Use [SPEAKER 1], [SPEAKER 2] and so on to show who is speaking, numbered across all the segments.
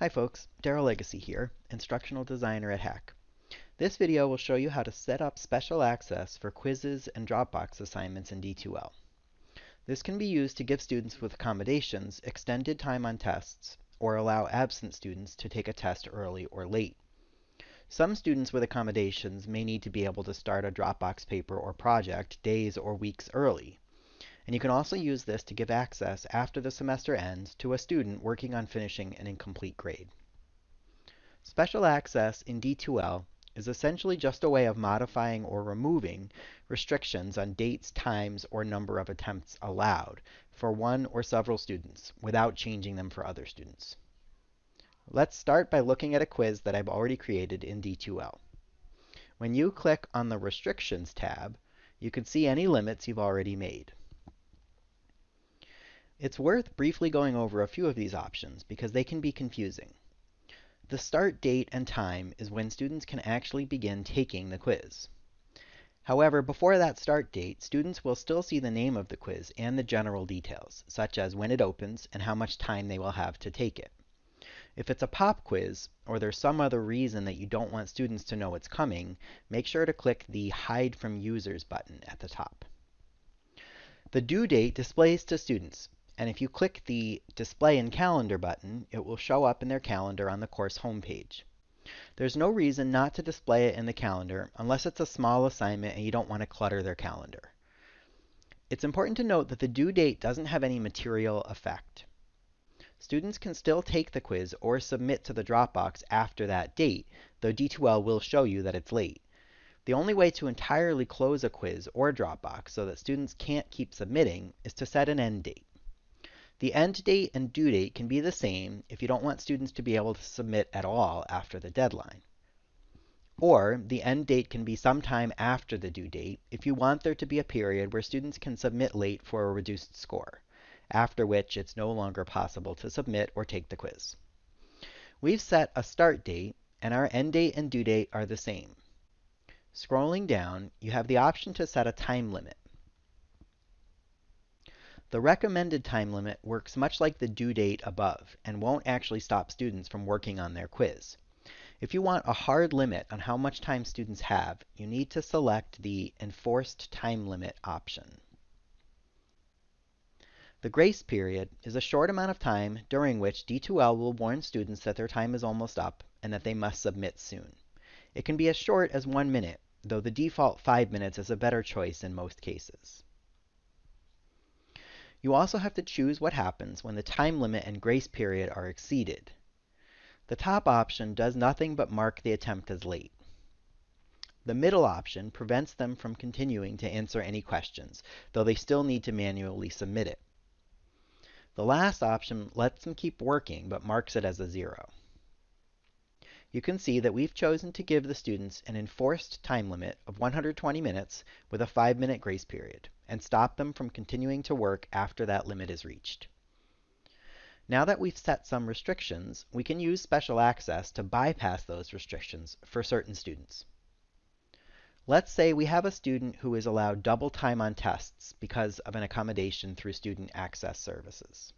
[SPEAKER 1] Hi folks, Daryl Legacy here, Instructional Designer at HACC. This video will show you how to set up special access for quizzes and Dropbox assignments in D2L. This can be used to give students with accommodations extended time on tests or allow absent students to take a test early or late. Some students with accommodations may need to be able to start a Dropbox paper or project days or weeks early, and you can also use this to give access after the semester ends to a student working on finishing an incomplete grade. Special access in D2L is essentially just a way of modifying or removing restrictions on dates, times, or number of attempts allowed for one or several students without changing them for other students. Let's start by looking at a quiz that I've already created in D2L. When you click on the Restrictions tab, you can see any limits you've already made. It's worth briefly going over a few of these options because they can be confusing. The start date and time is when students can actually begin taking the quiz. However, before that start date, students will still see the name of the quiz and the general details, such as when it opens and how much time they will have to take it. If it's a pop quiz, or there's some other reason that you don't want students to know it's coming, make sure to click the Hide from Users button at the top. The due date displays to students, and if you click the Display in Calendar button, it will show up in their calendar on the course homepage. There's no reason not to display it in the calendar unless it's a small assignment and you don't want to clutter their calendar. It's important to note that the due date doesn't have any material effect. Students can still take the quiz or submit to the Dropbox after that date, though D2L will show you that it's late. The only way to entirely close a quiz or Dropbox so that students can't keep submitting is to set an end date. The end date and due date can be the same if you don't want students to be able to submit at all after the deadline. Or the end date can be sometime after the due date if you want there to be a period where students can submit late for a reduced score, after which it's no longer possible to submit or take the quiz. We've set a start date, and our end date and due date are the same. Scrolling down, you have the option to set a time limit. The recommended time limit works much like the due date above and won't actually stop students from working on their quiz. If you want a hard limit on how much time students have, you need to select the Enforced Time Limit option. The grace period is a short amount of time during which D2L will warn students that their time is almost up and that they must submit soon. It can be as short as one minute, though the default five minutes is a better choice in most cases. You also have to choose what happens when the time limit and grace period are exceeded. The top option does nothing but mark the attempt as late. The middle option prevents them from continuing to answer any questions, though they still need to manually submit it. The last option lets them keep working, but marks it as a zero. You can see that we've chosen to give the students an enforced time limit of 120 minutes with a 5-minute grace period and stop them from continuing to work after that limit is reached. Now that we've set some restrictions, we can use special access to bypass those restrictions for certain students. Let's say we have a student who is allowed double time on tests because of an accommodation through Student Access Services.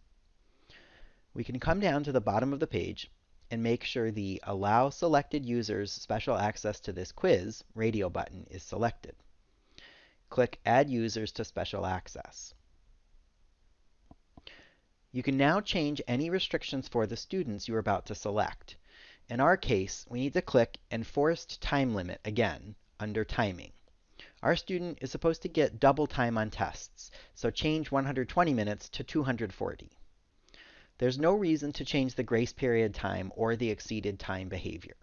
[SPEAKER 1] We can come down to the bottom of the page and make sure the Allow Selected Users Special Access to this quiz radio button is selected. Click Add Users to Special Access. You can now change any restrictions for the students you're about to select. In our case, we need to click Enforced Time Limit again under Timing. Our student is supposed to get double time on tests, so change 120 minutes to 240. There's no reason to change the grace period time or the exceeded time behavior.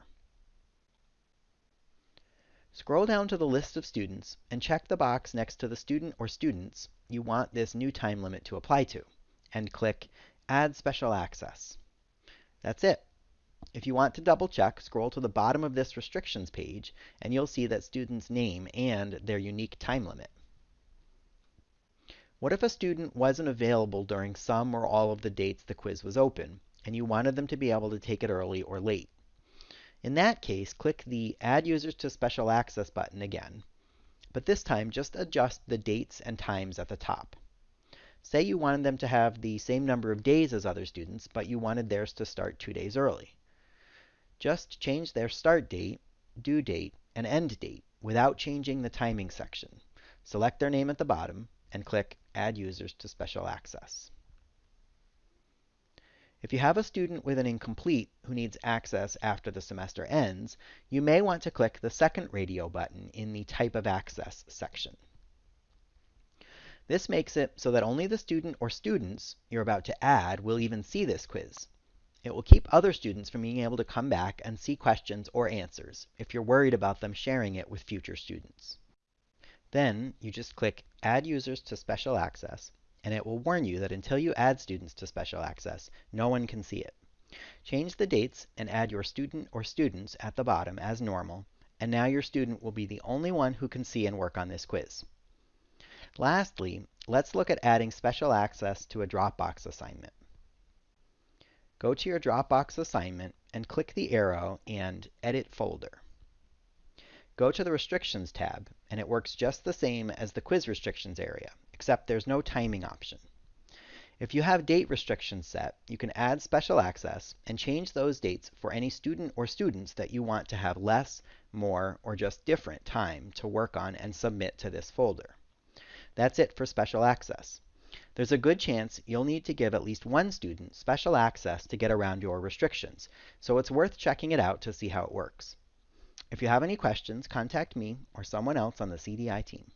[SPEAKER 1] Scroll down to the list of students and check the box next to the student or students you want this new time limit to apply to, and click Add Special Access. That's it. If you want to double check, scroll to the bottom of this restrictions page, and you'll see that student's name and their unique time limit. What if a student wasn't available during some or all of the dates the quiz was open, and you wanted them to be able to take it early or late? In that case, click the Add Users to Special Access button again, but this time just adjust the dates and times at the top. Say you wanted them to have the same number of days as other students, but you wanted theirs to start two days early. Just change their start date, due date, and end date without changing the timing section. Select their name at the bottom and click Add Users to Special Access. If you have a student with an incomplete who needs access after the semester ends, you may want to click the second radio button in the Type of Access section. This makes it so that only the student or students you're about to add will even see this quiz. It will keep other students from being able to come back and see questions or answers if you're worried about them sharing it with future students. Then you just click Add Users to Special Access and it will warn you that until you add students to special access, no one can see it. Change the dates and add your student or students at the bottom as normal, and now your student will be the only one who can see and work on this quiz. Lastly, let's look at adding special access to a Dropbox assignment. Go to your Dropbox assignment and click the arrow and Edit Folder. Go to the Restrictions tab, and it works just the same as the Quiz Restrictions area except there's no timing option. If you have date restrictions set, you can add special access and change those dates for any student or students that you want to have less, more, or just different time to work on and submit to this folder. That's it for special access. There's a good chance you'll need to give at least one student special access to get around your restrictions, so it's worth checking it out to see how it works. If you have any questions, contact me or someone else on the CDI team.